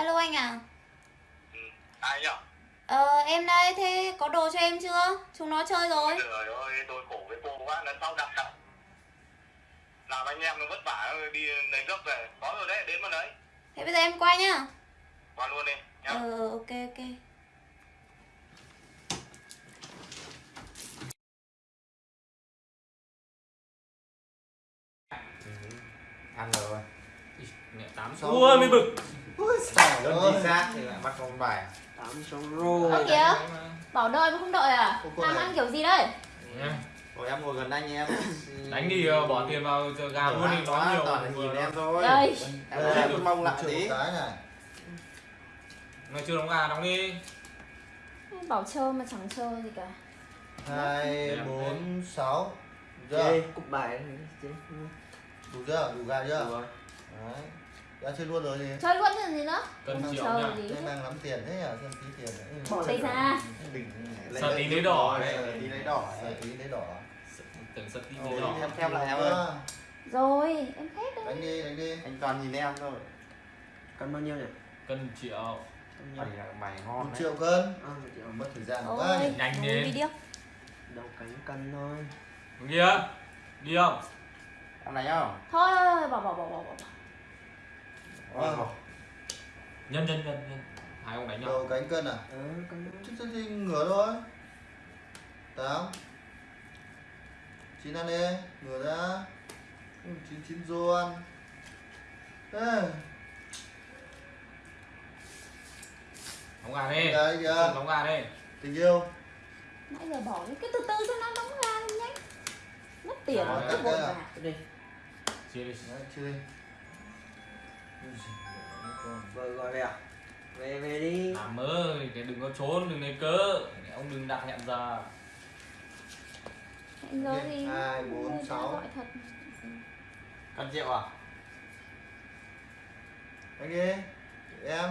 Alo anh à Ừ. Ai nhỉ? Ờ em đây, thế có đồ cho em chưa? Chúng nó chơi rồi Trời ơi, tôi khổ với cô quá, lần sau đặt đặt. Làm anh em nó vất vả đi lấy gốc về. Có rồi đấy, đến mà lấy. Thế bây giờ em qua nhá Qua luôn đi. Nhá. Ờ ok ok ăn rồi mẹ tám Xong ui mới bực. Đơn chính xác thì lại bắt con bài. Tám xong rồi. Ơ kìa Bảo đợi mà không đợi à? Cô- cô Làm này- ăn kiểu gì đây? rồi em ngồi gần anh em. Đánh đi ờ, bỏ tiền vào gà luôn đi nói nhiều toàn là nhìn em thôi. Đây. Em ơi, em mong lại tí. mày chưa đóng gà đóng đi. Bảo chơi mà chẳng chơi gì cả. Hai bốn sáu. Chơi chưa? Cục bài đủ chưa? Đủ gà chưa? Đủ rồi. đấy đã chơi luôn rồi gì Chơi luôn chứ gì nữa? Không triệu gì thế mang lắm tiền thế à xem tí tiền. Bỏ tay ra. Đỉnh Sợ tí lấy đỏ đấy đấy. tí lấy đỏ Sợ tí lấy đỏ. Tưởng sật tí lấy đỏ. em theo lại em ơi. Rồi em hết rồi đánh đi đánh đi. Anh toàn nhìn em thôi. Cân bao nhiêu nhỉ? cân triệu. Mày là mày một ngon đấy. triệu cân. À, một triệu. mất thời gian quá. Nhỉ. Nhanh đi Đầu cánh cân thôi. kia đi không? Em đánh không? Thôi thôi thôi, bỏ bỏ bỏ bỏ bỏ Ôi, Ờ. nhân nhân nhân nhân. Hai ông đánh nhau. Đầu cánh cân à? Ờ, cân. Thôi. chứ thì ngửa thôi. Tám chín ăn đi. Ngửa ra. Ừ, chín chín rô ăn. Ê, đóng gà đi. Gà đi kìa. Đóng gà đi. Tình yêu. Nãy giờ bỏ đi, cứ từ từ cho nó đóng ra đi nhanh. Mất tiền. Rồi, cứ cắt vội à? vàng Cái đi. chia đi Vợ gọi về à? Về về đi. làm ơi cái đừng có trốn đừng lấy cớ. Ông đừng đặt hẹn giờ. Hẹn giờ thì Hai, bốn, sáu. gọi thật. Cân triệu à? Anh đi. Em.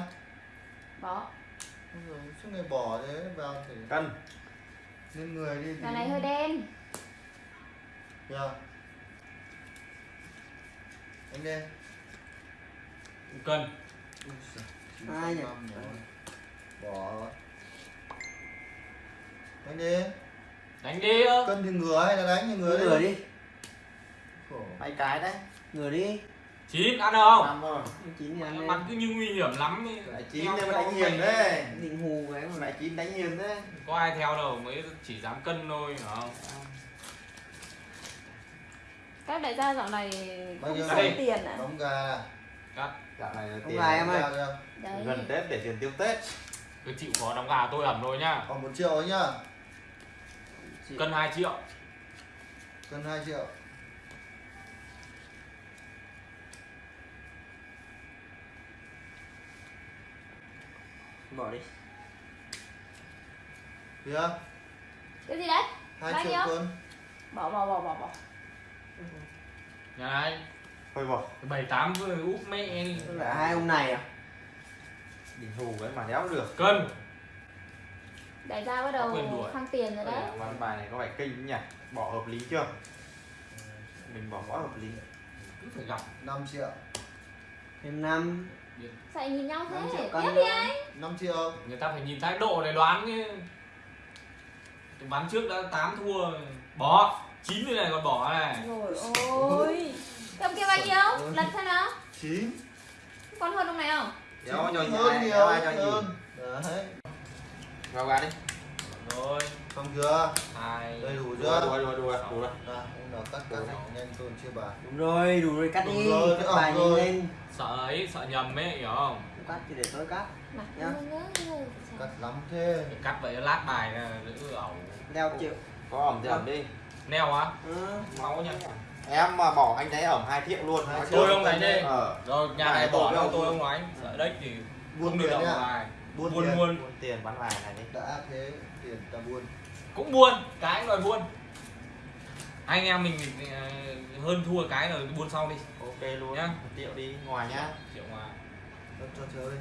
Bỏ. Suốt ngày bỏ thế vào thể cân lên người đi Gà này hơi đen. Kìa. anh đi cân Hai nhỉ? 905 rồi. bỏ anh đi đánh đi cân thì ngửa hay là đánh thì ngửa Ngửa đi đi. Khổ. hai cái đấy Ngửa đi. chín ăn không năm rồi Chín ăn lên. cứ như nguy hiểm lắm ấy. lại chín theo đánh hiền đấy Định hù cái mà lại chín đánh hiền đấy có ai theo đâu mới chỉ dám cân thôi hiểu không Các đại gia dạo này Bao không nhiêu đây? tiền à đóng gà cắt dạo này là Không tiền em ơi. Gần tết để tiền tiêu tết. Cứ chịu khó đóng gà tôi ẩm thôi nhá. Còn một triệu ấy nhá. Cân 2 triệu. Cân 2 triệu. Bỏ đi. kìa Cái gì đấy? 2 Bao triệu cân Bỏ bỏ bỏ bỏ bỏ. Nhà này thôi bỏ. Bảy tám vừa úp mẹ Tức là hai ông này à? đỉnh hù ấy mà đéo được. Cân. Đại gia bắt đầu khăng tiền rồi đấy. Ván bài này có vẻ kinh nhỉ? Bỏ hợp lý chưa? Mình bỏ quá hợp lý. Cứ phải gặp. 5 triệu. Thêm năm. Sao nhìn nhau Năm thế? Tiếp đi anh? 5 triệu. Người ta phải nhìn thái độ để đoán chứ. Tôi bán trước đã 8 thua bỏ. Chín cái này còn bỏ này. Rồi ôi Cầm kia bao nhiêu? Lần xem nào. 9 Còn hơn lúc này không? đéo hơn ai nhiều ai cho đấy. Vào gà đi. Rồi xong chưa? Hai. Đây đủ chưa? đùa đùa đùa. Nào, ông nào cắt cắt nhanh tôi chưa bà? Đúng rồi, đủ rồi cắt Đủ đi. rồi, Cắt bài nhanh rồi. lên. sợ ấy sợ nhầm ấy hiểu không? Cắt thì để tôi cắt. Nhá. cắt lắm thế. Cắt vậy lát bài là giữ ẩu. Leo triệu. có ẩm thì ẩm đi neo á? Ừ. máu nhá em mà bỏ anh đấy ẩm hai triệu luôn. Hai Nói triệu. tôi không đánh đi. ờ. Rồi nhà này bỏ tôi đâu không tôi không đánh sợ đấy thì buôn được nhá. bài buôn buôn tiền. buôn. Tiền bán bài này đi. Đã thế tiền ta buôn. Cũng buôn cái rồi buôn. Anh em mình ờ, hơn thua cái rồi buôn sau đi. Ok luôn. Nhá. một triệu đi ngoài nhá. Triệu ngoài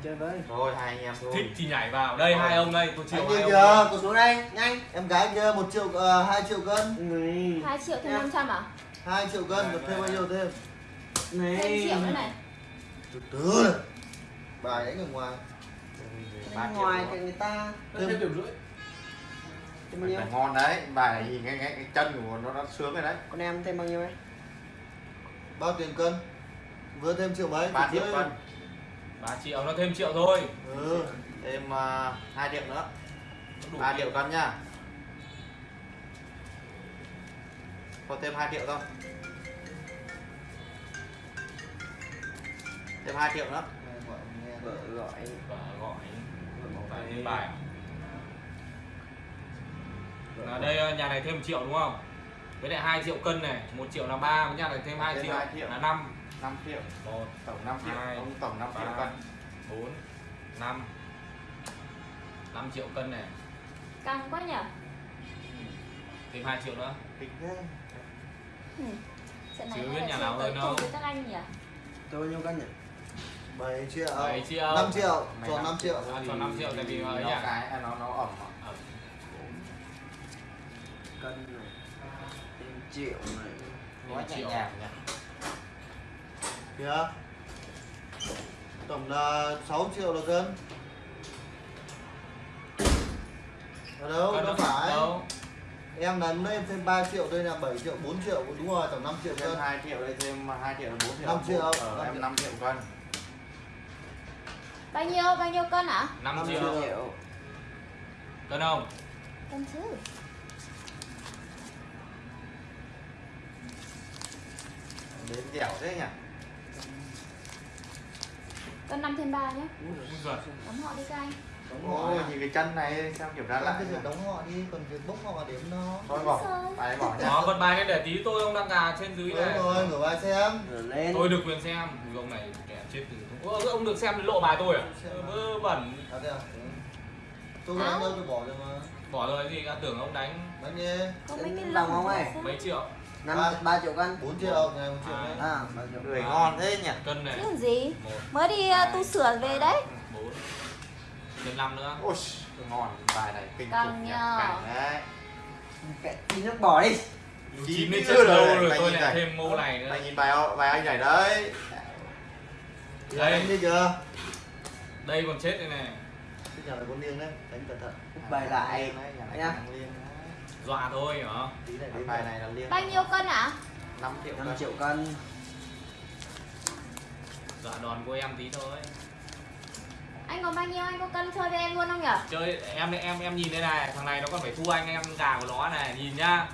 chơi với. rồi hai anh em thôi. Thích thì nhảy vào. Đây hai ông đây. Tôi chịu hai ông kìa đây. có Xuống đây, nhanh. em gái kia một triệu uh, 2 triệu cân. 2 triệu thêm 500 à? 2 triệu cân được thêm bao nhiêu thêm? Thêm Này. triệu nữa này. Từ từ. Bài đánh ở ngoài. Triệu ngoài thì người ta thêm điểm rưỡi. thêm bao ngon đấy. Bài này nhìn cái, cái, cái chân của nó nó sướng rồi đấy. Con em thêm bao nhiêu ấy bao tiền cân? Vừa thêm triệu mấy? Ba triệu cân 3 triệu nó thêm triệu thôi. Ừ thêm uh, 2 triệu nữa. Đủ 3 triệu cân nhá còn thêm 2 triệu thôi. Thêm 2 triệu nữa. Nghe gọi vợ gọi. Vợ gọi. Bài à? là đây ờ, nhà này thêm 1 triệu đúng không? Với lại 2 triệu cân này 1 triệu là 3 với nhà này thêm 2 Thêm triệu, 2 triệu. là 5 5 triệu. 1 tổng 5 triệu. Hai, ông tổng 5 triệu ba. cân. 4 5 5 triệu cân này. Căng quá nhở? Thêm 2 triệu nữa. Kinh thế. Ừ. Chứ biết nhà nào hơn đâu. các anh nhỉ? Tôi bao nhiêu cân nhỉ? 7 triệu. 7 triệu. 5 triệu. Năm 5 triệu. À, cho 5 triệu tại vì nó ấy à? cái nó nó ẩm à. Ờ, cân này. Thêm triệu này. Quá nhẹ triệu. nhàng nhỉ kìa. Tổng là 6 triệu là cân ở đâu? Cân đâu phải. Đâu? Em là em thêm 3 triệu đây là 7 triệu 4 triệu. Đúng rồi tổng 5 triệu thêm cân 2 triệu đây thêm 2 triệu là 4 triệu. Năm triệu, ờ, năm em triệu. 5 triệu cân. Bao nhiêu bao nhiêu cân hả 5 Năm triệu. triệu. triệu cân không? Cân chứ đến dẻo thế nhỉ cân 5 thêm 3 nhé. Đóng họ đi các anh. Đóng họ ôi nhìn cái chân này xem kiểm tra lại cứ việc đóng họ đi còn việc bốc họ điểm nó thôi bỏ Sao? bài bỏ nhá. Đó, bật bài lên để tí tôi ông đang gà trên dưới đúng này. rồi ngửa bài xem. Rồi lên. Tôi được quyền xem. Ông này kẻ chết từ Ơ, ông được xem lộ bài tôi à? Vớ vẩn. À thế à? Ừ. tôi đâu tôi bỏ rồi mà. Bỏ rồi gì đã tưởng ông đánh. Đánh đi có mấy cái vòng không ấy? sao? mấy triệu? Năm Ba. ba triệu cân 4 triệu ngày 1 triệu. À. à người ngon thế nhỉ? Cân này. Chứ còn gì? Một mới đi uh, tu sửa về đấy. bốn Thêm năm nữa. Ôi ngon bài này kinh khủng nhỉ. đấy. Tí nước bỏ đi. Chín đến chưa rồi, rồi tôi lại này. thêm mô này nữa. mày nhìn bài bài anh này đấy. Đây. đánh đi chưa? Đây còn chết đây này. Cái nhà này con liêng đấy. Đánh cẩn thận. Bài lại. đấy. Dọa thôi hả? Tí này đến bài này là liên bao nhiêu cân hả 5 triệu năm cân. triệu cân Dọa đòn của em tí thôi. Anh có bao nhiêu? Anh có cân chơi với em luôn không nhở? Chơi em em em nhìn đây này Thằng này nó còn phải thua anh em gà của nó này Nhìn nhá.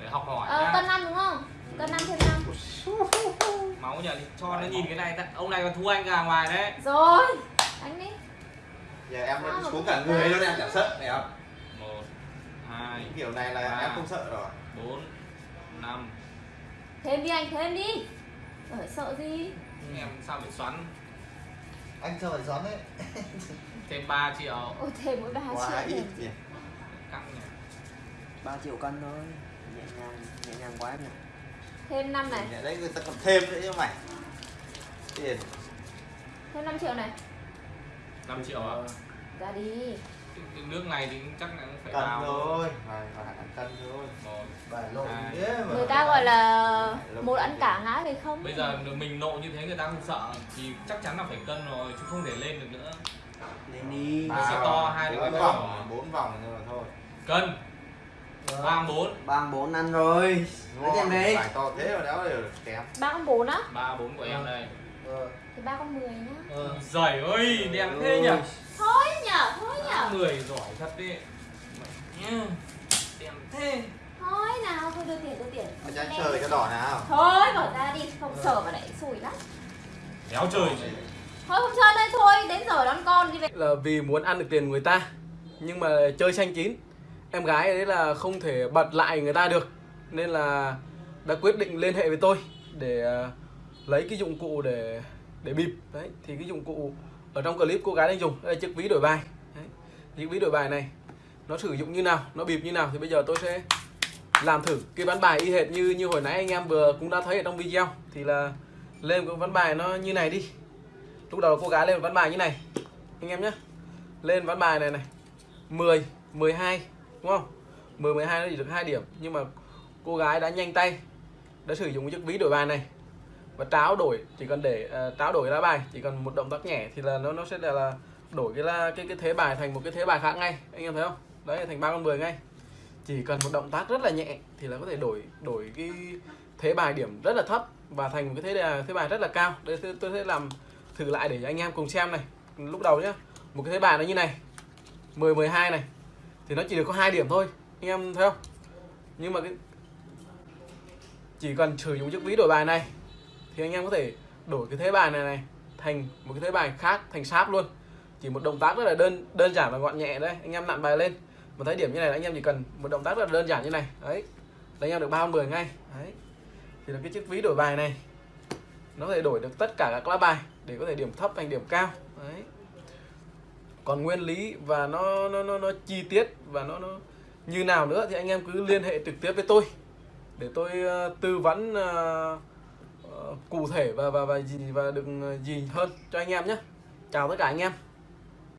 Để học hỏi ờ, nhá. cân 5 đúng không? Cân 5 thêm 5 Máu nhờ cho nó nhìn cái này Ông này còn thua anh gà ngoài đấy. Rồi đánh đi. Giờ em Sao mà xuống cả người luôn em chả sợ này không một hai Những kiểu này là ba. em không sợ rồi. bốn năm. Thêm đi anh thêm đi. Ở sợ gì em sao phải xoắn? Anh sao phải xoắn đấy? Thêm 3 triệu. Ôi thêm mỗi ba quá triệu ít thêm nhỉ. Căng nhỉ. Ba triệu cân thôi. Nhẹ nhàng nhẹ nhàng quá em nhỉ. Thêm 5 này. Nhà đấy người ta còn thêm nữa chứ mày tiền. Thêm 5 triệu này. 5 triệu à ra đi nước này thì chắc là phải cân vào. thôi phải phải ăn cân thôi một mà. Người ta gọi là một ăn cả ngã về không? Bây giờ mình nộ như thế người ta không sợ thì chắc chắn là phải cân rồi chứ không thể lên được nữa. Lên đi. Ba. sẽ to, hai cái vòng bốn vòng mà thôi. Cân. Vâng. ba bốn. Ba bốn ăn rồi. Lấy ngon. đi. Bài to thế mà đéo đều kém. Ba bốn á? Ba bốn của em đây ờ thì ba con 10 nhá. Ờ. Giời ơi đẹp thế nhỉ? Thôi nhở thôi nhở người giỏi thật đi Mẹ nhá. đẹp thế. Thôi nào thôi đưa tiền đưa tiền. Mà cho anh chơi cho đỏ nào. Thôi bỏ ra đi không sợ mà lại xui lắm. Đéo chơi thôi không chơi đây thôi đến giờ đón con đi về. Là vì muốn ăn được tiền người ta nhưng mà chơi xanh chín em gái đấy là không thể bật lại người ta được nên là đã quyết định liên hệ với tôi để ờ, lấy cái dụng cụ để để bịp. Đấy, thì cái dụng cụ ở trong clip cô gái đang dùng, đây là chiếc ví đổi bài. Đấy. chiếc ví đổi bài này, nó sử dụng như nào, nó bịp như nào thì bây giờ tôi sẽ làm thử cái ván bài y hệt như như hồi nãy anh em vừa cũng đã thấy ở trong video. Thì là lên cái ván bài nó như này đi. Lúc đầu cô gái lên ván bài như này, anh em nhé. Lên ván bài này này 10 12 đúng không? 10 12 nó chỉ được hai điểm, nhưng mà cô gái đã nhanh tay, đã sử dụng chiếc ví đổi bài này và tráo đổi chỉ cần để uh, tráo đổi lá bài chỉ cần một động tác nhẹ thì là nó nó sẽ là, là đổi cái là cái cái thế bài thành một cái thế bài khác ngay. Anh em thấy không? Đấy thành ba con 10 ngay. Chỉ cần một động tác rất là nhẹ thì là có thể đổi đổi cái thế bài điểm rất là thấp và thành một cái thế bài thế bài rất là cao. Đây tôi, tôi sẽ làm thử lại để anh em cùng xem này. Lúc đầu nhá một cái thế bài nó như này 10 12 này thì nó chỉ được có hai điểm thôi. Anh em thấy không? Nhưng mà cái chỉ cần sử dụng chiếc ví đổi bài này thì anh em có thể đổi cái thế bài này này thành một cái thế bài khác thành sáp luôn. Chỉ một động tác rất là đơn đơn giản và gọn nhẹ đấy anh em nặn bài lên. Mà thấy điểm như này là anh em chỉ cần một động tác rất là đơn giản như này. Đấy. Là anh em được ba mười ngay. Đấy. Thì là cái chiếc ví đổi bài này. Nó có thể đổi được tất cả các lá bài để có thể điểm thấp thành điểm cao. Đấy. Còn nguyên lý và nó nó nó, nó chi tiết và nó nó như nào nữa thì anh em cứ liên hệ trực tiếp với tôi. Để tôi uh, tư vấn uh, cụ thể và và và gì, và đừng ờ, gì hơn cho anh em nhé. Chào tất cả anh em.